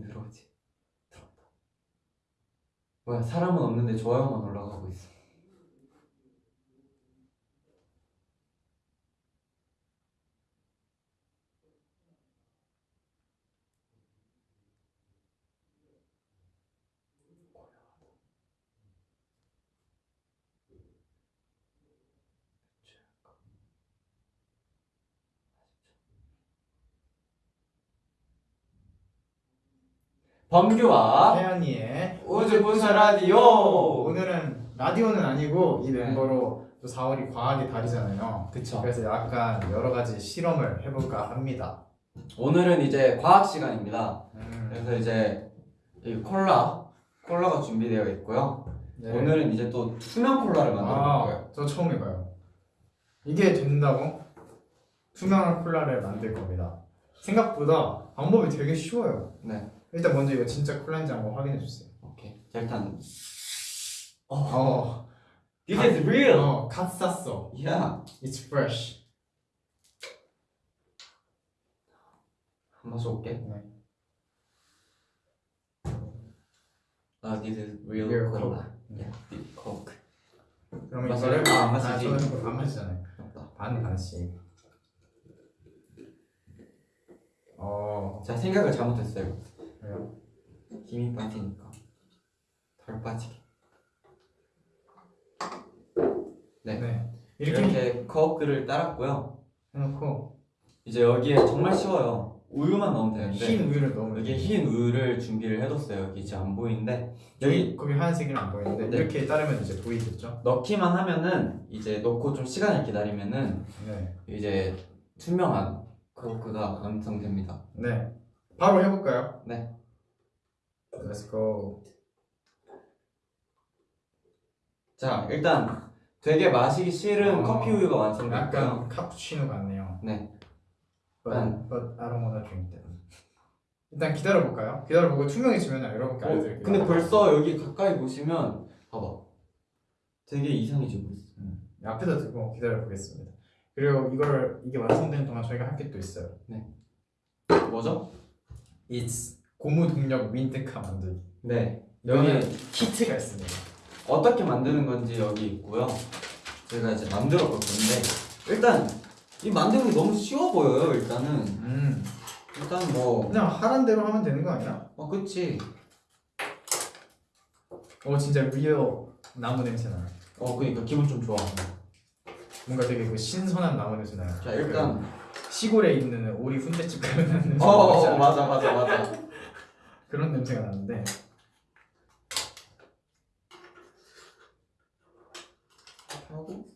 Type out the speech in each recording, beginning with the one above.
안 들어오지? 들어온다. 뭐야 사람은 없는데 좋아요만가고 있어. 범규와 혜연이의 우주 분사 라디오. 오늘은 라디오는 아니고 이 멤버로 또 4월이 과학의 달이잖아요. 그쵸. 그래서 약간 여러 가지 실험을 해볼까 합니다. 오늘은 이제 과학 시간입니다. 음, 그래서 이제 이 콜라 콜라가 준비되어 있고요. 네. 오늘은 이제 또 투명 콜라를 만들어 볼 거예요. 아, 저 처음 해봐요. 이게 된다고? 투명한 콜라를 만들 겁니다. 생각보다 방법이 되게 쉬워요. 네. 일단 먼저 이거 진짜 콜라인지 한번 확인해 주세요. 오케이. 자 일단 어, This is real. 어, 갓 쌌어. Yeah. It's fresh. 한 마셔볼게. 네. 아, this is real, Real cola. Coke. Yeah, Coke. 마셔요? 이거를 아, 안 마시지. 아, 저는 안 마시잖아요. 반 반씩. 어, 자 생각을 잘못했어요. 그래요? 힘이 빠지니까 덜 빠지게. 네. 네. 이렇게, 이렇게 커크를 따랐고요. 해놓고 이제 여기에 정말 쉬워요. 우유만 넣으면 되는데 흰 우유를 넣으면 여기. 흰 우유를 준비를 해뒀어요. 여기 이제 안 보이는데 여기 거기 하얀색이 안 보이는데 네. 이렇게 따르면 이제 보이겠죠? 넣기만 하면은 이제 넣고 좀 시간을 기다리면은 네. 이제 투명한 커크가 완성됩니다. 네. 바로 해볼까요? 네. Let's go. 자 일단 되게 마시기 싫은 어, 커피 우유가 완성됐고요. 약간 카푸치노 같네요. 네. But, 음. but I don't wanna drink that. 일단 기다려볼까요? 기다려보고 투명해지면 여러분께 어, 알려드릴게요. 근데 벌써 여기 가까이 보시면 봐봐. 되게 이상해지고 있어. 음, 앞에다 두고 기다려보겠습니다. 그리고 이거를 이게 완성되는 동안 저희가 할 게 또 있어요. 뭐죠? It's 고무 동력 민트카 만들기. 네. 여기 키트가 있습니다. 어떻게 만드는 건지 여기 있고요. 제가 이제 만들어 볼 건데 일단 이 만드는 게 너무 쉬워 보여요. 일단은 음, 일단 뭐 그냥 하란 대로 하면 되는 거 아니야? 어, 그치. 어 진짜 real 나무 냄새 나요. 어, 그니까 기분 좀 좋아. 뭔가 되게 그 신선한 나무 냄새 나요. 자, 일단. 그 시골에 있는 오리 훈제집 가면 어, 어. 맞아, 맞아, 맞아. 그런 냄새가 나는데 하고.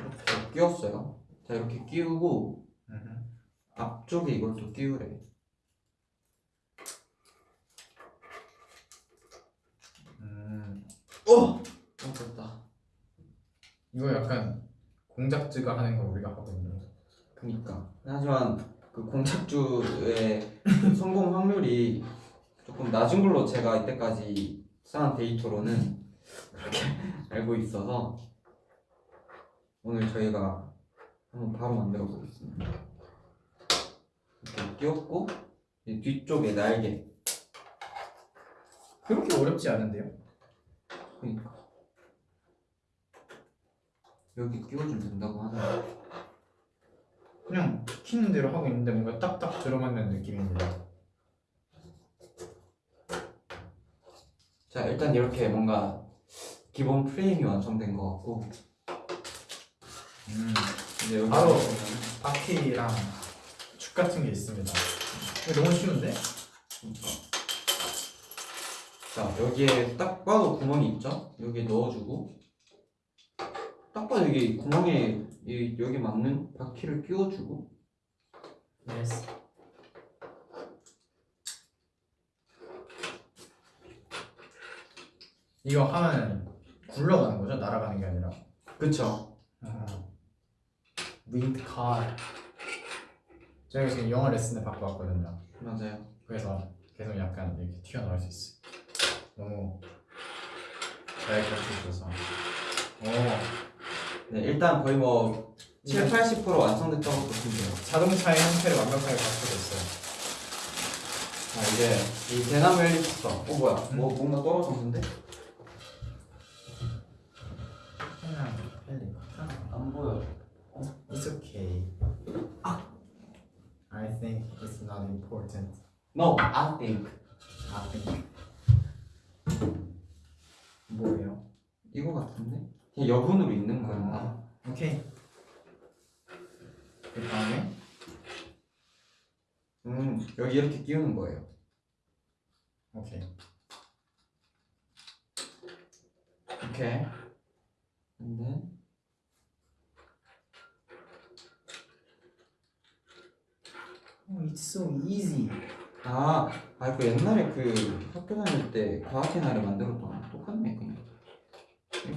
이렇게 끼웠어요. 자, 이렇게 끼우고, 음, 앞쪽에 이걸 또 끼우래. 음, 어! 어, 됐다. 이거 약간 공작즈가 하는 거 우리가 하고 있는 거. 그니까. 하지만 그 공착주의 성공 확률이 조금 낮은 걸로 제가 이때까지 쌓은 데이터로는 그렇게 알고 있어서 오늘 저희가 한번 바로 만들어 보겠습니다. 이렇게 끼웠고 이 뒤쪽에 날개 그렇게 어렵지 않은데요? 그니까 여기 끼워주면 된다고 하네요. 그냥 시키는 대로 하고 있는데 뭔가 딱딱 들어맞는 느낌입니다. 자 일단 이렇게 뭔가 기본 프레임이 완성된 것 같고 음, 이제 여기 바로 보면 바퀴랑 축 같은 게 있습니다. 너무 쉬운데? 자 여기에 딱 봐도 구멍이 있죠? 여기 넣어주고 딱 봐도 여기 구멍에 이, 여기 맞는 바퀴를 끼워주고 yes. 이거 하면 굴러가는 거죠? 날아가는 게 아니라. 그쵸? 윈드 카. 제가 지금 영어 레슨을 받고 왔거든요. 맞아요 그래서 계속 약간 이렇게 튀어나올 수 있어요. 너무 잘 가르쳐 줘서. 오, 네 일단 거의 뭐 7, 80% 완성됐다고 보시면 돼요. 자동차의 형태를 완벽하게 갖추고 있어요. 자 이제 이 대나무 헬리콥터. 어 뭐야? 뭐 뭔가 떨어졌는데? 안 보여. It's okay. I think it's not important. No, I think. I think. 뭐예요? 이거 같은데? 여분으로 있는 거였나? 아, 오케이. 그 다음에 음 여기 이렇게 끼우는 거예요. 오케이. 오케이. 근데 Oh, it's so easy. 아, 아, 그 옛날에 그 학교 다닐 때 과학의 날에 만들었던 똑같네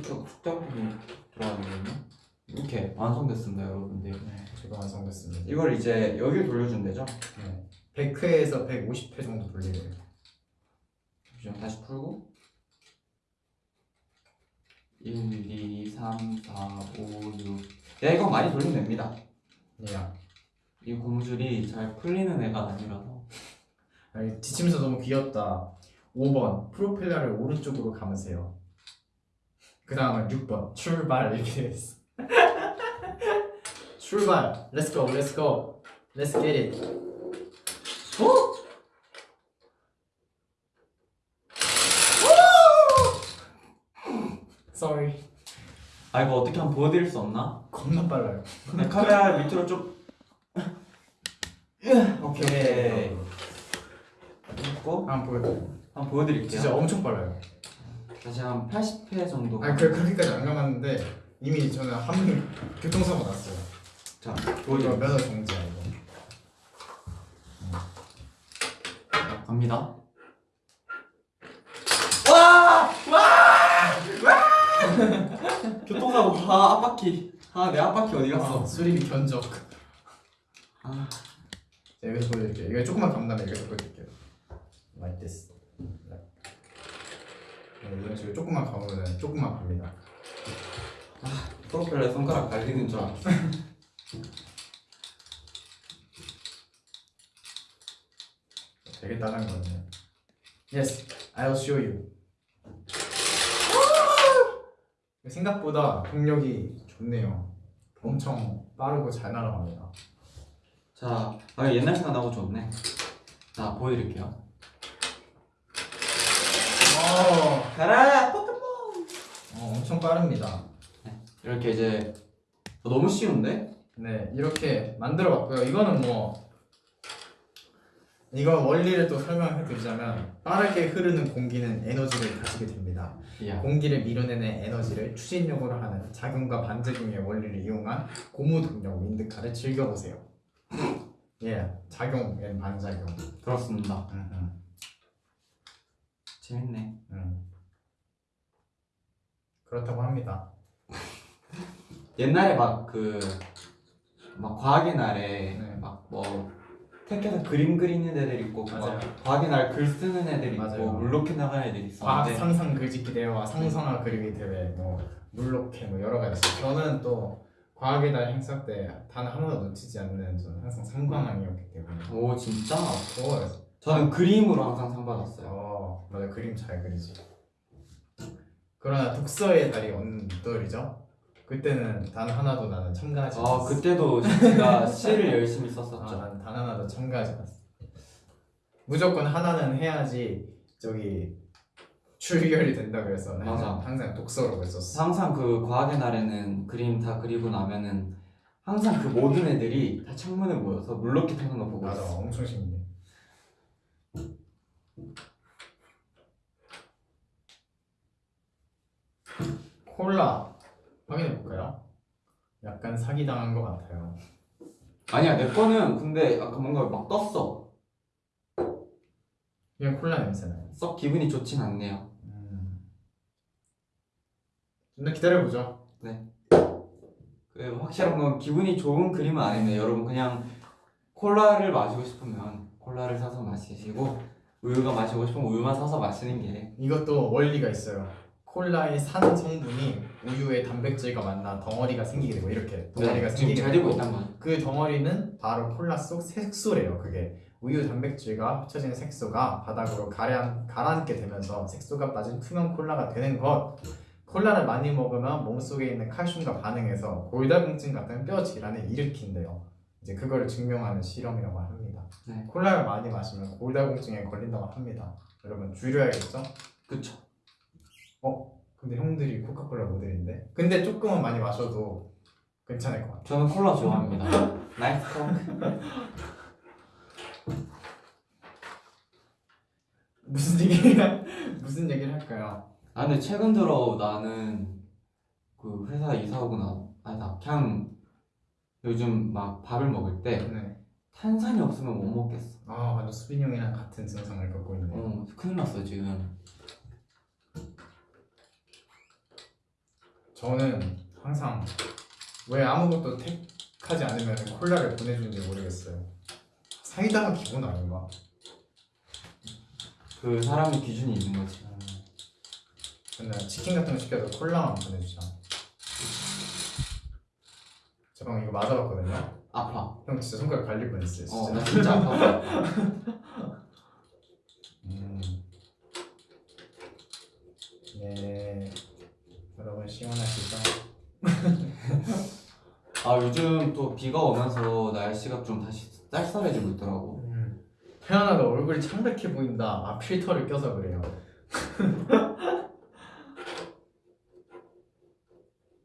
그냥. 이렇게 숙제부분이 들어가거든요. 이렇게 완성됐습니다, 여러분들. 네, 제가 완성됐습니다. 이걸 이제 여기 돌려준대죠. 네. 100회에서 150회 정도 돌리래요. 잠시만 다시 풀고 1, 2, 3, 4, 5, 6 야, 이거 많이 돌리면 됩니다. 야, 이 고무줄이 잘 풀리는 애가 아니라서 아니, 지침서 너무 귀엽다. 5번 프로펠러를 오른쪽으로 감으세요. 그 다음은 6번 출발 이렇게 됐어. 출발. Let's go. Let's go. Let's get it. 오! Sorry. 아 이거 어떻게 한번 보여드릴 수 없나? 겁나 빨라요. 네, 카메라 밑으로 좀 오케이 했고 한번 보여드릴게요. 한번 보여드릴게요 진짜 엄청 빨라요. 다시 한 80회 정도 아니 그 그렇게까지 안 감았는데 이미 저는 한 번 교통사고 났어요. 자 보여드릴게요 면허 정지야 이거. 자, 갑니다 와! 와! 와! 교통사고 아 앞바퀴 아내 앞바퀴 어디 갔어 아, 수리비 견적. 아, 자, 여기서 보여드릴게요. 이거 조금만 감다면 여기서 보여드릴게요. Like this. Like. 네, 이런 식으로 조금만 감으면 조금만 갑니다. 프로펠러 손가락 갈리는 줄 알았어 되게 따뜻한 거네요. Yes, I'll show you. 생각보다 동력이 좋네요. 엄청 빠르고 잘 날아갑니다. 자 아, 옛날 생각나고 좋네 자 보여드릴게요 어, 가라 포켓몬 어, 엄청 빠릅니다. 이렇게 이제 어, 너무 쉬운데? 네, 이렇게 만들어 봤고요. 이거는 뭐 이거 원리를 또 설명해 드리자면 빠르게 흐르는 공기는 에너지를 가지게 됩니다. 야 공기를 밀어내는 에너지를 추진력으로 하는 작용과 반작용의 원리를 이용한 고무 동력 wind car를 즐겨보세요. 예, 작용 and 반작용. 그렇습니다 음, 재밌네 음. 그렇다고 합니다. 옛날에 막 그 막 과학의 날에 네. 막뭐 택해서 그림 그리는 애들 있고 맞아요. 막 과학의 날 글 쓰는 애들 있고 맞아요. 물로켓 나가는 애들 과학 있었는데 상상 글짓기 대회와 상상화 그리기 대회, 뭐 물로켓 뭐 여러 가지 있어요. 저는 또 과학의 날 행사 때단 하나도 놓치지 않는 저는 항상 상관왕이었기 때문에 오 진짜? 어, 저는 그림으로 항상 상 받았어요 어 맞아 그림 잘 그리지. 그러나 독서의 달이 언떨이죠. 그때는 단 하나도 나는 참가하지 아 않았어. 그때도 제가 시를 열심히 썼었죠 아, 난단 하나도 참가하지 않았어. 무조건 하나는 해야지 저기 출결이 된다 그래서 맞아. 항상 독서로 했었어. 항상 그 과학의 날에는 그림 다 그리고 나면은 항상 그 모든 애들이 다 창문에 모여서 물로켓 하는 거 보고 맞아, 있어 엄청 신기해. 콜라 확인해 볼까요? 약간 사기 당한 것 같아요. 아니야 내 거는 근데 아까 뭔가 막 떴어 그냥 콜라 냄새나요. 썩 기분이 좋진 않네요 음. 좀더 기다려 보죠. 그 확실한 건 기분이 좋은 그림은 아니네 여러분 그냥 콜라를 마시고 싶으면 콜라를 사서 마시시고 우유가 마시고 싶으면 우유만 사서 마시는 게 이것도 원리가 있어요. 콜라의 산 성분이 우유의 단백질과 만나 덩어리가 생기게 되고 이렇게 덩어리가 네, 생기게 잘 되고 되고 있단 말이야. 그 덩어리는 바로 콜라 속 색소래요. 그게 우유 단백질과 합쳐진 색소가 바닥으로 가라, 가라앉게 되면서 색소가 빠진 투명 콜라가 되는 것. 콜라를 많이 먹으면 몸속에 있는 칼슘과 반응해서 골다공증 같은 뼈 질환을 일으킨대요. 이제 그거를 증명하는 실험이라고 합니다. 네. 콜라를 많이 마시면 골다공증에 걸린다고 합니다. 여러분 줄여야겠죠? 그쵸. 근데 형들이 코카콜라 모델인데? 근데 조금은 많이 마셔도 괜찮을 것 같아요. 저는 콜라 좋아합니다. nice call. 무슨 얘기를 무슨 얘기를 할까요? 아 근데 최근 들어 나는 그 회사 이사 오고 나 아니다 그냥 요즘 막 밥을 먹을 때 네. 탄산이 없으면 못 먹겠어. 아 완전 수빈 형이랑 같은 증상을 겪고 있네요. 어 큰일 났어 지금. 저는 항상 왜 아무것도 택하지 않으면 콜라를 보내주는지 모르겠어요. 사이다가 기본 아닌가? 그 사람의 기준이 있는 거지. 음. 근데 치킨 같은 거 시켜도 콜라만 보내주자. 저 방금 이거 맞아봤거든요. 아파. 형 진짜 손가락 갈릴 뻔했어요. 진짜. 어 나 진짜 아파. 음. 네. 여러분 시원하시죠? 아 요즘 또 비가 오면서 날씨가 좀 다시 쌀쌀해지고 있더라고. 태연아가 얼굴이 창백해 보인다. 아 필터를 껴서 그래요.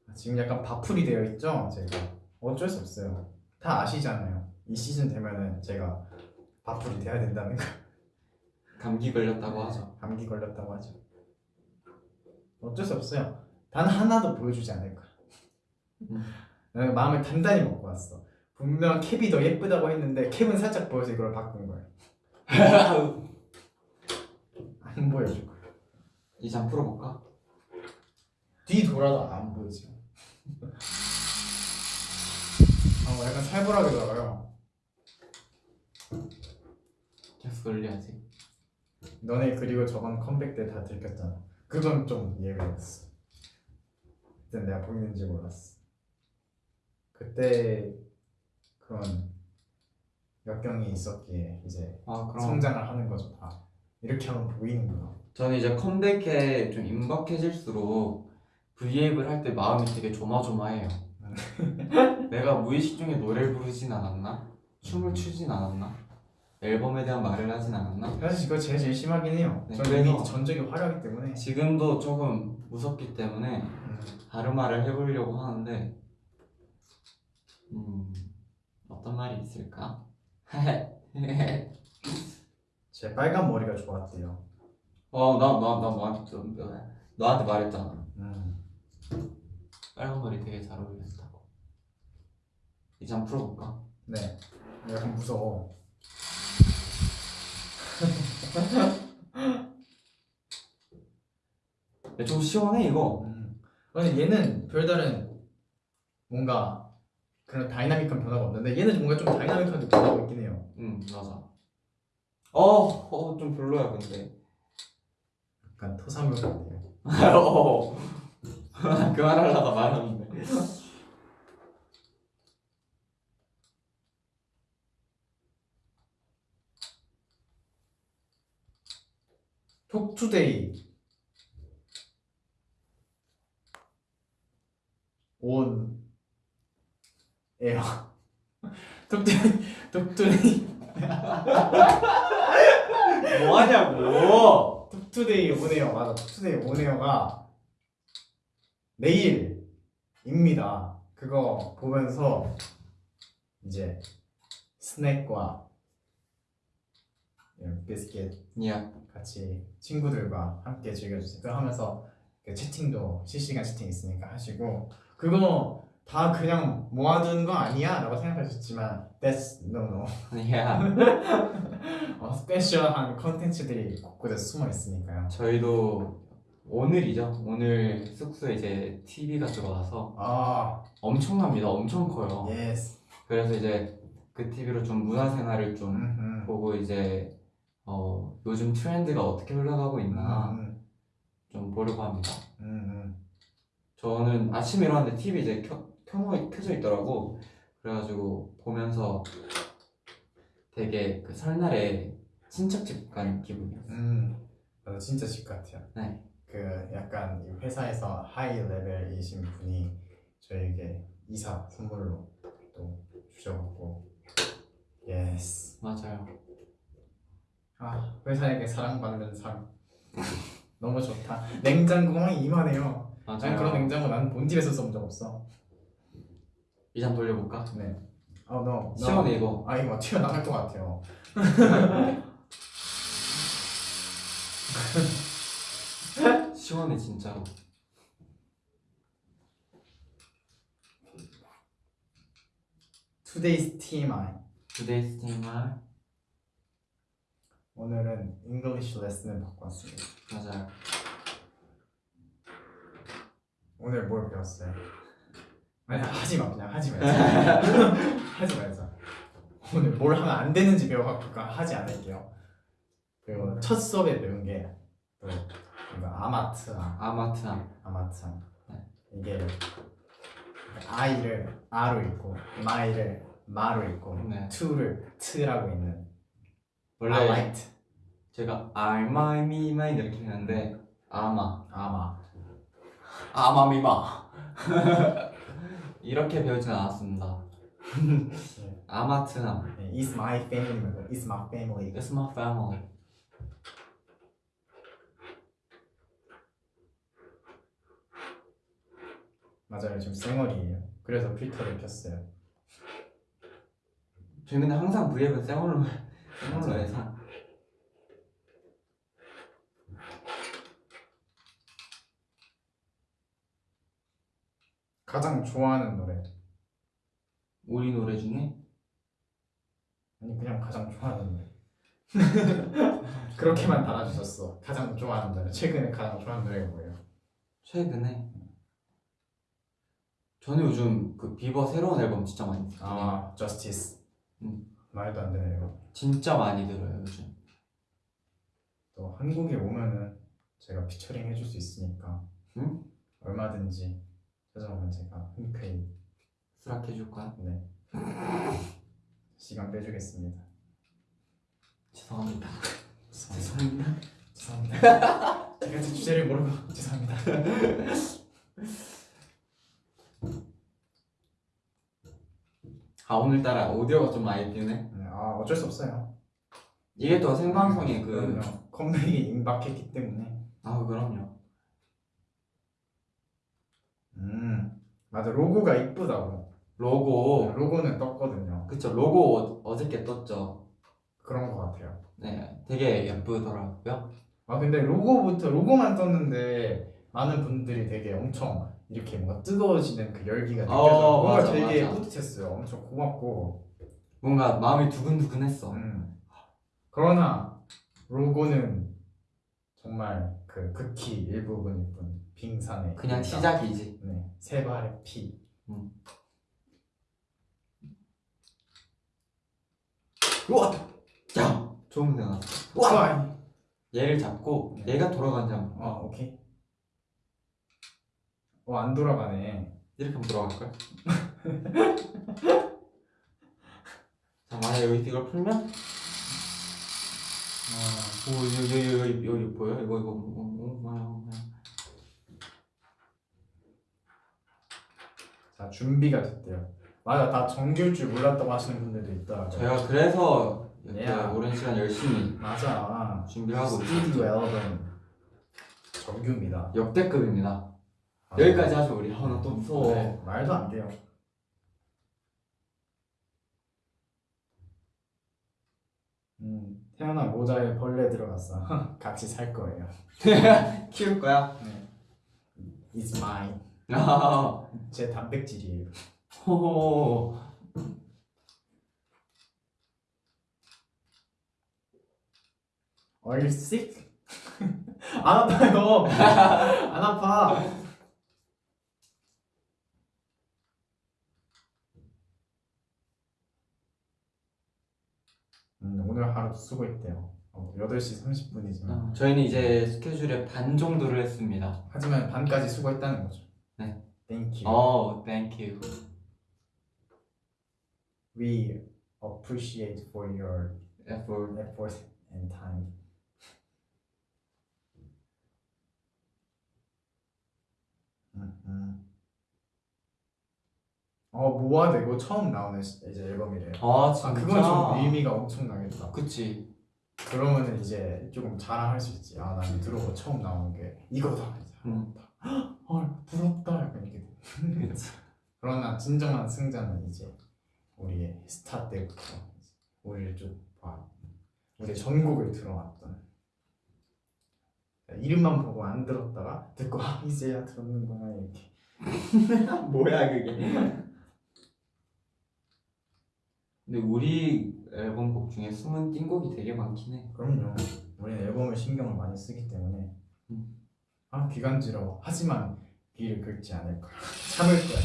아, 지금 약간 바풀이 되어 있죠? 제가 어쩔 수 없어요. 다 아시잖아요. 이 시즌 되면은 제가 바풀이 돼야 된다는 거. 감기 걸렸다고 하죠. 감기 걸렸다고 하죠. 어쩔 수 없어요. 단 하나도 보여주지 않을 거야. 음. 나는 마음을 단단히 먹고 왔어. 분명 캡이 더 예쁘다고 했는데 캡은 살짝 보여서 이걸 바꾼 거야. 안 보여줄 거야. 이제 한 풀어볼까? 뒤 돌아도 안 보이죠. 어, 약간 살벌하게 돌아가요. 계속 돌려야지. 너네 그리고 저번 컴백 때 다 들켰잖아. 그건 좀 이해가 됐어. 그때 내가 보이는지 몰랐어. 그때 그런 역경이 있었기에 이제 아 성장을 하는 거죠 다. 이렇게 하면 보이는구나. 저는 이제 컴백에 좀 임박해질수록 V앱을 할 때 마음이 되게 조마조마해요. 내가 무의식 중에 노래를 부르진 않았나? 춤을 추진 않았나? 앨범에 대한 말을 하진 않았나? 사실 그거 제일 제일 심하긴 해요. 네, 저는 전적이 화려하기 때문에. 지금도 조금 무섭기 때문에 음, 다른 말을 해보려고 하는데 음 어떤 말이 있을까? 제 빨간 머리가 좋았대요. 어 나 나나 너한테 너한테 말했잖아. 음. 빨간 머리 되게 잘 어울렸다고. 이제 한번 풀어볼까? 네. 약간 무서워. 야, 좀 시원해 이거. 음. 아니 얘는 별다른 뭔가 그런 다이나믹한 변화가 없는데 얘는 뭔가 좀 다이나믹하게 변하고 있긴 해요. 응 맞아. 어어좀 별로야 근데. 약간 토사물 같네요. 어. 그만하려다 말았는데. 톡투데이 온 에어 톡투데이 톡투데이 뭐 하냐고. 톡투데이 온에어 맞아. 톡투데이 온에어가 내일입니다. 그거 보면서 이제 스낵과 이런 비스킷 야. 같이 친구들과 함께 즐겨주세요. 그 하면서 그 채팅도 실시간 채팅 있으니까 하시고. 그거 다 그냥 모아둔 거 아니야? 라고 생각하셨지만 that's no no 야 어, special한 컨텐츠들이 곳곳에 숨어 있으니까요 저희도 오늘이죠. 오늘 숙소에 이제 TV가 들어와서 아 엄청납니다. 엄청 커요. yes 그래서 이제 그 TV로 좀 문화생활을 좀 음, 보고 이제 어 요즘 트렌드가 어떻게 흘러가고 있나 음, 좀 보려 보려고 합니다. 음, 저는 아침에 일어났는데 TV 이제 켜, 켜, 켜져 있더라고. 그래가지고 보면서 되게 그 설날에 친척집 간 기분이었어요. 음. 맞아 진짜 집 같아요. 네. 그 약간 이 회사에서 high level이신 분이 저에게 이사 선물로 또 주셔갖고 yes. 맞아요. 아 회사에게 사랑받는 삶 너무 좋다. 냉장고가 이만해요. 난 그런 맞아요. 냉장고 난 본 집에서 써본 적 없어. 이장 돌려볼까? 네. 아 너. 시원해 이거. 아 이거 튀어나갈 것 같아요. 시원해 진짜로. Today's TMI. Today's TMI 오늘은 English 레슨을 받고 왔습니다. 맞아요. 오늘 뭘 배웠어요? 아니 하지 마 그냥 하지 말자. 하지 말자. 오늘 뭘 하면 안 되는지 배워갖고 하지 않을게요. 그리고 첫 수업에 배운 게 아마트암, 아마트암. 아마트암. 네. 이게 아이를 아로 읽고 마이를 마로 읽고 네. 투를 트라고 있는 원래 아라이트 제가 알마 미마 이렇게 했는데 아마 아마 아마 미마 이렇게 배우진 않았습니다. 네. 아마트암. 네, Is my family is my family. It's my family. 맞아요 지금 쌩얼이에요. 그래서 필터를 켰어요. 저희 근데 항상 브이앱은 쌩얼로 쌩얼로 해서 가장 좋아하는 노래 우리 노래 중에 아니 그냥 가장 좋아하는 노래 그렇게만 달아주셨어 가장 좋아하는 노래 최근에 가장 좋아하는 노래가 뭐예요? 최근에 저는 요즘 그 비버 새로운 앨범 진짜 많이 듣거든요. 아 Justice 음. 말도 안 되네요 진짜 많이 들어요 요즘. 또 한국에 오면은 제가 피처링 해줄 수 있으니까 응? 얼마든지 찾아오면 제가 흔쾌히 수락해줄 거야? 네 시간 빼주겠습니다 죄송합니다. 죄송합니다 죄송합니다. 제가 제 주제를 모르고 죄송합니다 아 오늘따라 오디오가 좀 많이 뛰네. 네, 아 어쩔 수 없어요 이게 또 생방송에 그 컴백이 임박했기 때문에 아 그럼요. 음 맞아 로고가 이쁘다고 로고 로고는 떴거든요 그쵸 로고 어- 어저께 떴죠. 그런 것 같아요 네 되게 예쁘더라고요. 아 근데 로고부터 로고만 떴는데 많은 분들이 되게 엄청 이렇게 뭔가 뜨거워지는 그 열기가 느껴져 어, 뭔가 맞아, 되게 맞아. 뿌듯했어요 엄청 고맙고 뭔가 마음이 두근두근했어. 음. 그러나 로고는 정말 그 극히 일부분일 뿐 빙산의 그냥 일각. 시작이지. 네, 세 발의 피 우와 야 좋은 데 나왔어. 우와! 얘를 잡고 네. 얘가 돌아가는지 한번 어 오케이 어안 돌아가네 이렇게 한번 돌아갈 걸. 자 만약 여기 이걸 풀면 어, 오 여기 여기 여기 여기 보여 이거 이거 오 뭐야 뭐야. 자 준비가 됐대요 맞아 다 정규일 줄 몰랐다고 하시는 분들도 있더라고요 제가 그래서 이렇게 야. 오랜 시간 열심히 맞아 준비를 하고 스튜디오. 앨범 정규입니다 역대급입니다. 맞아. 여기까지 하죠 우리. 아나 또 무서워. 네, 말도 안 돼요 음, 태어난 모자에 벌레 들어갔어 같이 살 거예요 키울 거야? 네. It's mine 아, 제 단백질이에요 호호. Are you sick? 안 아파요 안 아파 음, 오늘 하루도 수고했대요 어, 8시 30분이지만 어, 저희는 이제 스케줄의 반 정도를 했습니다. 하지만 반까지 수고했다는 거죠. 네. Thank you. 어, thank you. We appreciate for your effort. effort and time. 음, 음. 어 모아드 이거 처음 나오는 시- 이제 앨범이래요. 아, 아 진짜. 그건 좀 의미가 엄청 나겠다. 그치. 그러면은 이제 조금 자랑할 수 있지. 아 나는 들어보 처음 나온 게 이거다. 음. 헐 부럽다. 약간 이렇게. 돼. 그치. 그러나 진정한 승자는 이제 우리의 스타 때부터 우리를 쭉 봐. 우리 전곡을 들어왔던 이름만 보고 안 들었다가 듣고 아 이제야 들었는구나 이렇게 뭐야, 그게. 근데 우리 앨범 곡 중에 숨은 띵곡이 되게 많긴 해. 그럼요 우리는 앨범을 신경을 많이 쓰기 때문에 음. 아 귀간지러워 하지만 귀를 긁지 않을 거야. 참을 거야.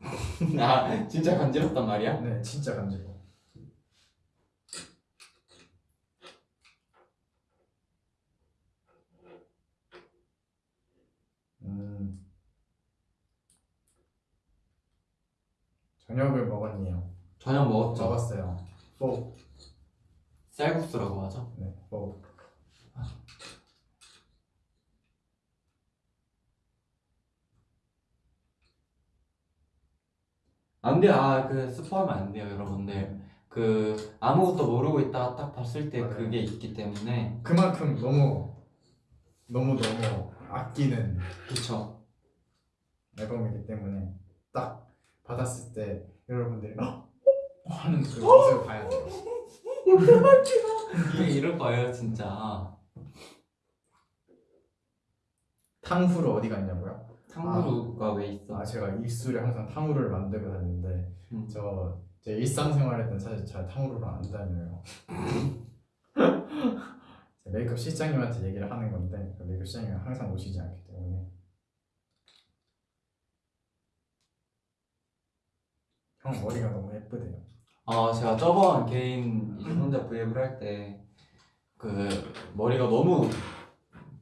아, 진짜 간지럽단 말이야? 네 진짜 간지러워. 음. 저녁을 먹었네요. 저녁 먹었죠? 먹었어요. 뽀. 쌀국수라고 하죠? 네, 뽀 안 돼요. 아, 그 스포하면 안 돼요, 여러분들. 그 아무것도 모르고 있다가 딱 봤을 때 맞아요. 그게 있기 때문에 그만큼 너무 너무 너무 아끼는 그쵸. 앨범이기 때문에 딱 받았을 때 여러분들이 헉! 하는 그 모습을 봐야 돼요. 이게 이럴 거예요, 진짜. 탕후루 어디 갔냐고요? 탕후루가 왜 있어? 아 제가 입술에 항상 탕후루를 만들고 다니는데 음. 저제 일상생활할 땐 사실 잘 탕후루를 안 다녀요. 제 메이크업 실장님한테 얘기를 하는 건데 그 메이크업 실장님이 항상 오시지 않기 때문에 형 머리가 너무 예쁘대요. 아, 제가 저번 개인 혼자 브이앱을 할 때 그 머리가 너무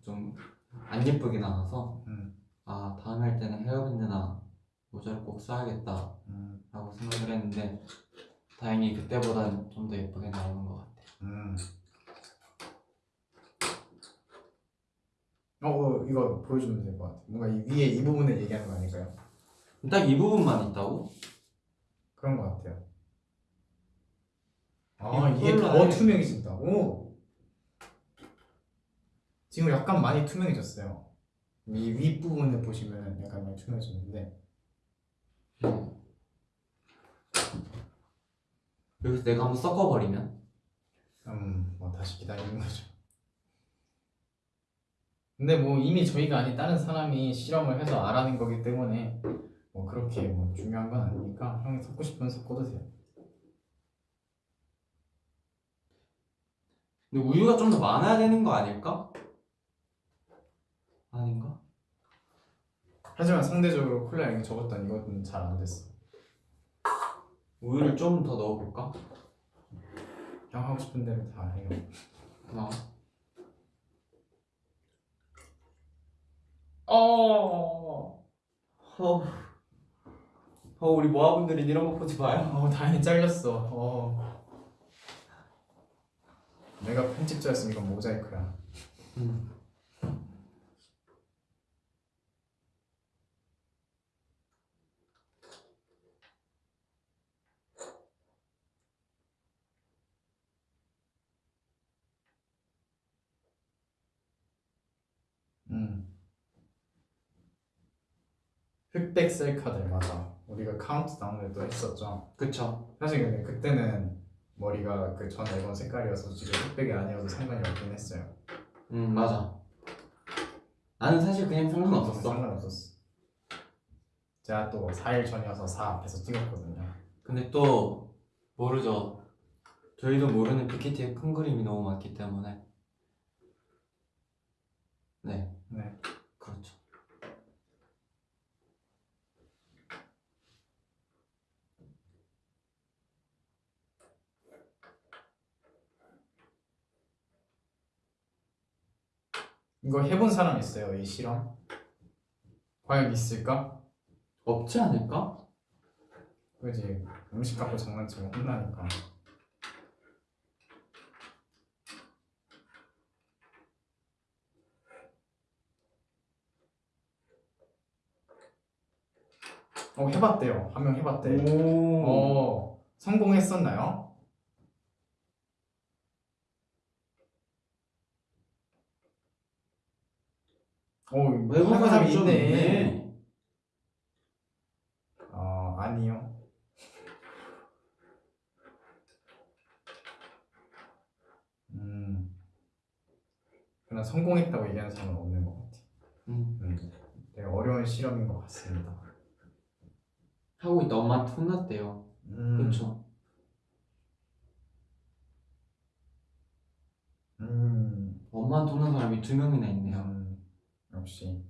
좀 안 예쁘게 나와서 음, 아, 다음에 할 때는 헤어밴드나 모자를 꼭 써야겠다 음, 라고 생각을 했는데 다행히 그때보단 좀 더 예쁘게 나오는 것 같아요. 음. 어, 어 이거 보여주면 될 것 같아. 뭔가 이 위에 이 부분을 얘기하는 거 아닐까요? 딱 이 부분만 있다고? 그런 것 같아요. 아 이게 더 투명해진다고? 지금 약간 많이 투명해졌어요. 이 윗 부분을 보시면 약간 많이 투명해졌는데 음. 여기서 내가 한번 섞어버리면 음, 뭐 다시 기다리는 거죠. 근데 뭐 이미 저희가 아닌 다른 사람이 실험을 해서 알아낸 거기 때문에 뭐 그렇게 뭐 중요한 건 아니니까 형이 섞고 싶으면 섞어도 돼요. 근데 우유가 좀 더 많아야 되는 거 아닐까? 아닌가? 하지만 상대적으로 콜라 양이 적었던 이것은 잘안 됐어. 우유를 좀 더 넣어볼까? 형 하고 싶은 대로 다 해요. 어. 어. 어. 어 우리 모아분들이 이런 거 보지 마요. 어 다행히 잘렸어. 어. 내가 편집자였으면 이건 모자이크야. 음. 음. 셀카들 맞아. 우리가 카운트다운을 또 했었죠. 그쵸. 사실 근데 그때는 머리가 그 전 앨범 색깔이어서 지금 흑백이 아니어도 상관이 없긴 했어요. 음 맞아. 나는 사실 그냥 상관없었어. 상관없었어. 제가 또 4일 전이어서 4 앞에서 찍었거든요. 근데 또 모르죠. 저희도 모르는 PPT의 큰 그림이 너무 많기 때문에. 네, 네. 그렇죠. 이거 해본 사람 있어요? 이 실험? 과연 있을까? 없지 않을까? 그지 음식 갖고 장난치면 혼나니까 어 해봤대요 한 명 해봤대 오. 어 성공했었나요? 어 외국 사람이 좀 있네 있네. 어 아니요 음 그냥 성공했다고 얘기하는 사람은 없는 것 같아 음. 음, 되게 어려운 실험인 것 같습니다 하고 있다 엄마한테 혼났대요. 음, 그렇죠. 음, 엄마한테 혼난 사람이 두 명이나 있네요. 음, 역시.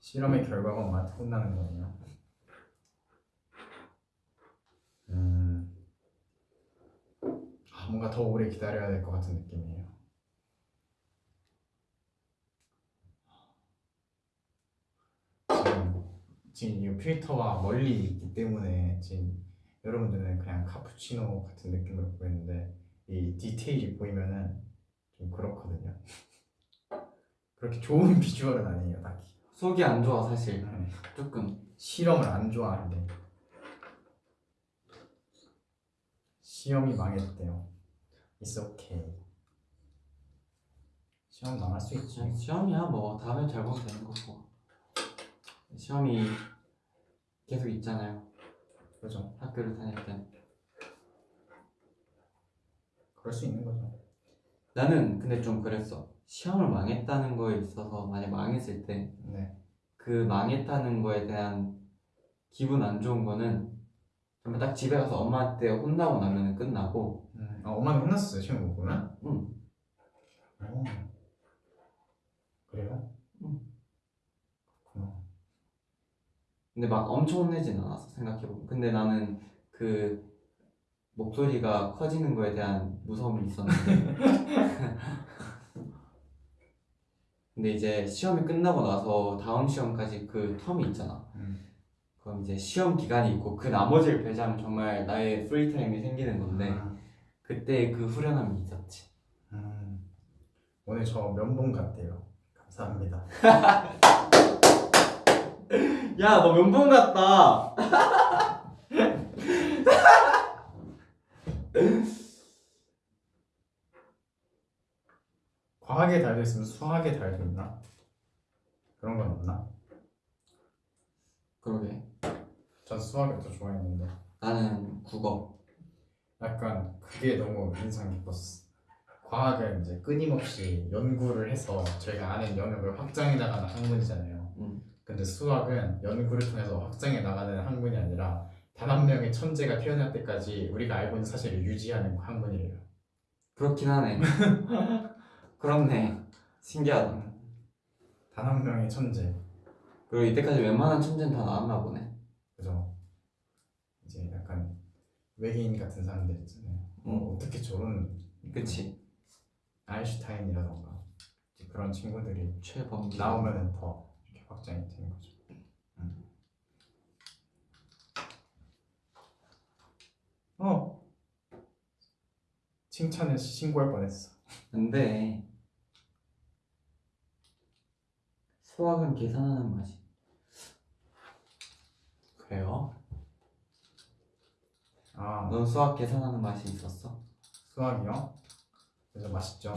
실험의 결과가 엄마한테 혼나는 거예요. 음, 아, 뭔가 더 오래 기다려야 될 것 같은 느낌이에요. 지금, 지금 이 필터와 멀리 있기 때문에 지금 여러분들은 그냥 카푸치노 같은 느낌으로 보이는데 이 디테일이 보이면은 좀 그렇거든요. 그렇게 좋은 비주얼은 아니에요, 딱히. 속이 안 좋아 사실. 네. 조금. 실험을 안 좋아하는데 시험이 망했대요. It's okay. 시험 망할 수 있지. 시험이야 뭐 다음에 잘 보면 되는 거고. 시험이 계속 있잖아요. 그죠? 학교를 다닐 땐. 그럴 수 있는 거죠. 나는 근데 좀 그랬어. 시험을 망했다는 거에 있어서 만약 망했을 때 네. 그 망했다는 거에 대한 기분 안 좋은 거는 정말 딱 집에 가서 엄마한테 혼나고 나면 끝나고 음, 아, 엄마는 혼났어요, 시험 못 보면? 응. 오. 그래요? 응. 그렇구나. 근데 막 엄청 혼내진 않았어 생각해보면 근데 나는 그 목소리가 커지는 거에 대한 무서움이 있었는데 근데 이제 시험이 끝나고 나서 다음 시험까지 그 텀이 있잖아 음. 그럼 이제 시험 기간이 있고 그 나머지를 배제하면 정말 나의 프리타임이 생기는 건데 음. 그때 그때 그 후련함이 있었지 음. 오늘 저 면봉 같대요. 감사합니다. 야 너 면봉 같다 과학에 달도 있으면 수학에 달도 있나? 그런 건 없나? 그러게 전 수학을 더 좋아했는데 나는 국어 약간 그게 너무 인상 깊었어. 과학은 이제 끊임없이 연구를 해서 저희가 아는 영역을 확장해 나가는 학문이잖아요. 음. 근데 수학은 연구를 통해서 확장해 나가는 학문이 아니라 단 한 명의 천재가 태어날 때까지 우리가 알고 있는 사실을 유지하는 학문이래요. 그렇긴 하네 그렇네 신기하다 단 한 명의 천재. 그리고 이때까지 웬만한 천재는 다 나왔나 보네 그죠? 이제 약간 외계인 같은 사람들 있잖아요. 어, 음. 어떻게 저런 그치 아인슈타인이라던가 이제 그런 친구들이 최범기 나오면은 더 이렇게 확장이 되는 거죠. 음. 어 칭찬을 신고할 뻔했어. 근데 수학은 계산하는 맛이 그래요? 아 넌 수학 계산하는 맛이 있었어? 수학이요? 그래서 맛있죠.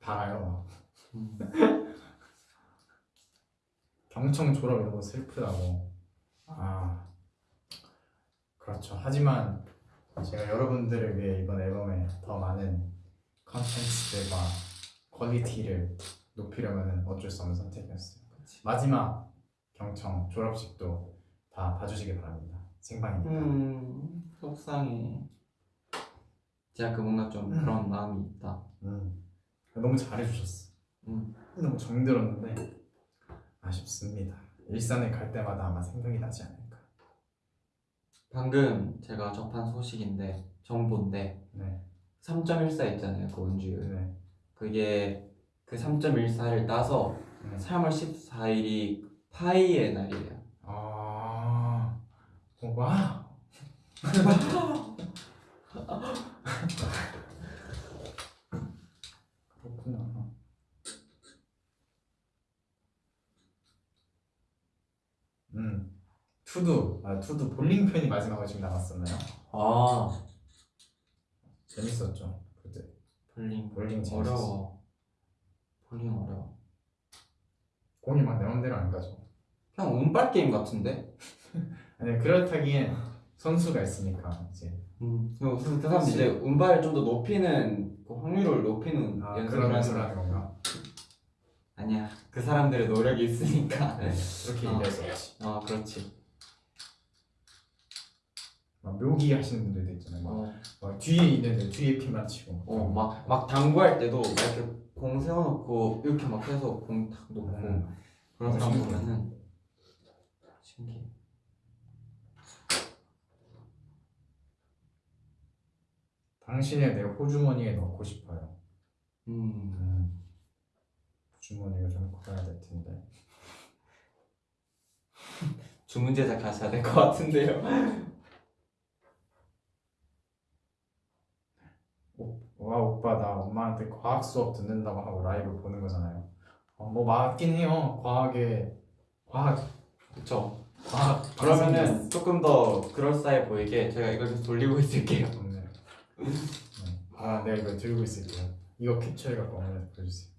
달아요. 음. 경청 졸업이 너무 슬프다고. 아 그렇죠. 하지만 제가 여러분들을 위해 이번 앨범에 더 많은 컨텐츠들과 quality를 높이려면 어쩔 수 없는 선택이었어요. 마지막 경청 졸업식도 다 봐주시기 바랍니다. 생방이니까. 음 속상해 제가 그 뭔가 좀 음. 그런 마음이 있다 음. 너무 잘해주셨어. 음. 너무 정들었는데 아쉽습니다. 일산에 갈 때마다 아마 생각이 나지 않을까. 방금 제가 접한 소식인데 정보인데 네. 3.14 있잖아요 그 원주율 네. 그게 그 3.14를 따서 네. 3월 14일이 파이의 날이에요 아, 어, 와. 그렇구나. 음, 투두, 아 투두 볼링 편이 마지막으로 지금 남았었나요? 아 재밌었죠 그때. 볼링 볼링 재밌었어. 어려워 볼링 어려워 공이 막내 맘대로 안 가죠. 그냥 운빨 게임 같은데? 아니 그렇다기엔 선수가 있으니까 이제 음, 그, 사람 이제 운빨을 좀 더 높이는 그 확률을 높이는 아, 연습을 그런 하는 건가? 아니야 그 사람들의 노력이 있으니까 네, 그렇게 어. 얘기할 수 없지. 어 그렇지 막 묘기 하시는 분들도 있잖아요. 막, 어, 막 뒤에 있는데 뒤에 핀만 치고. 어, 막, 막 당구할 때도 막 이렇게 공 세워놓고 이렇게 막 해서 공 탁 놓고 음. 그런 어, 사람 신기해. 보면은 신기해 당신의 내 호주머니에 넣고 싶어요. 음 호주머니가 좀 커야 될 텐데. 주문 제작하셔야 될 것 같은데요 와 오빠 나 엄마한테 과학 수업 듣는다고 하고 라이브 보는 거잖아요. 어, 뭐 맞긴 해요. 과학에 과학 그쵸 과학 그러면은 조금 더 그럴싸해 보이게 제가 이걸 계속 돌리고 있을게요 네. 네. 아 내가 이거 들고 있을게요. 이거 캡처해갖고 어머니한테 보여주세요.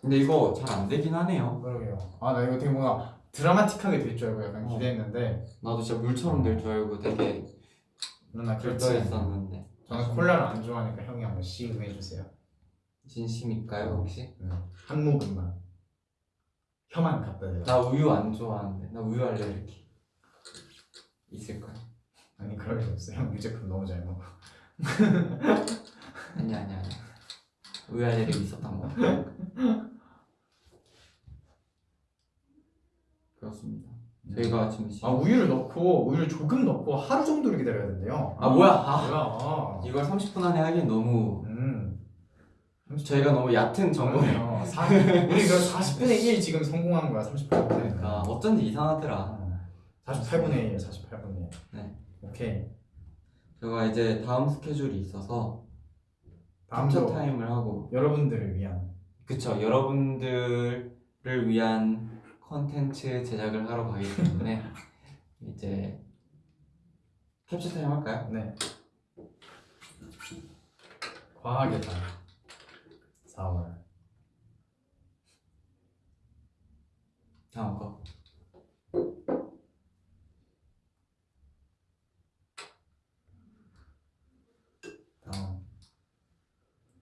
근데 이거 잘 안 되긴 하네요 그러게요. 아 나 이거 되게 뭔가 드라마틱하게 될 줄 알고 약간 어. 기대했는데 나도 진짜 물처럼 될 줄 알고 되게 누나. 결정했었는데 저는 콜라를 안 좋아하니까 형이 한번 시음 해 주세요. 진심일까요 혹시? 한 모금만. 혀만 갖다 대요. 나 우유 안 좋아하는데 나 우유 알레르기 있을까요? 아니 그럴 일 없어. 형 유제품 너무 잘 먹어. 아니 아니 아니 우유 알레르기 있었던 거 그렇습니다 저희가 지금 시... 아 우유를 넣고 우유를 조금 넣고 하루 정도를 기다려야 된대요. 아 뭐야 아, 뭐야? 이걸 30분 안에 하긴 너무 음. 저희가 너무 얕은 정보를 정보요. 우리 그 40분의 1 지금 성공한 거야. 30분의 1. 그러니까 어쩐지 이상하더라 48분의 1, 48분의 1. 네. 오케이. 제가 이제 다음 스케줄이 있어서 캡처 타임을 하고 여러분들을 위한 그쵸 여러분들을 위한 컨텐츠 제작을 하러 가기 때문에 이제 캡처 타임 할까요? 네. 과학의 달 4월 다음 거 다음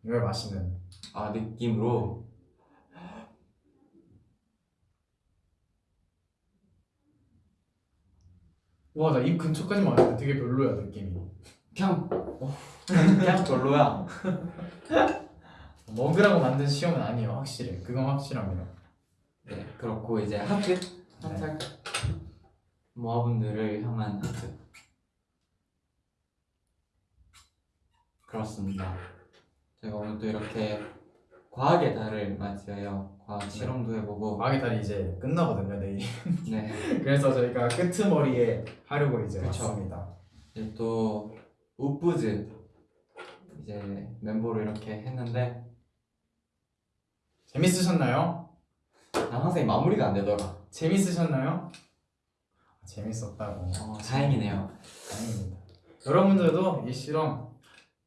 이걸 마시는 아 느낌으로 와 나 입 근처까지만 왔는데 되게 별로야 느낌이. 그냥 어, 그냥 별로야. 먹으라고 만든 시험은 아니에요 확실해 그건 확실합니다. 네 그렇고 이제 하트? 하트 네. 모아분들을 향한 하트. 그렇습니다. 제가 오늘 또 이렇게 과학의 달을 맞이하여 과학 실험도 해보고. 과학의 달이 이제 끝나거든요 내일. 네. 그래서 저희가 끄트머리에 하려고 이제 그쵸. 왔습니다. 이제 또 우프즈 이제 멤버로 이렇게 했는데. 재밌으셨나요? 난 항상 이 마무리가 안 되더라. 재밌으셨나요? 재밌었다고. 어, 다행이네요. 다행입니다. 여러분들도 이 실험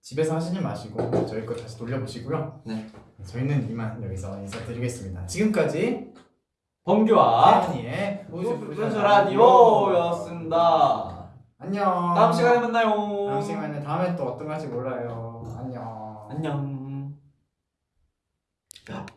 집에서 하시지 마시고 저희 거 다시 돌려보시고요. 네. 저희는 이만 여기서 인사드리겠습니다. 지금까지 범규와 태연이의 우프즈 라디오였습니다. 안녕. 다음 시간에 만나요. 다음 시간에 다음에 또 어떤 거 할지 몰라요. 안녕. 안녕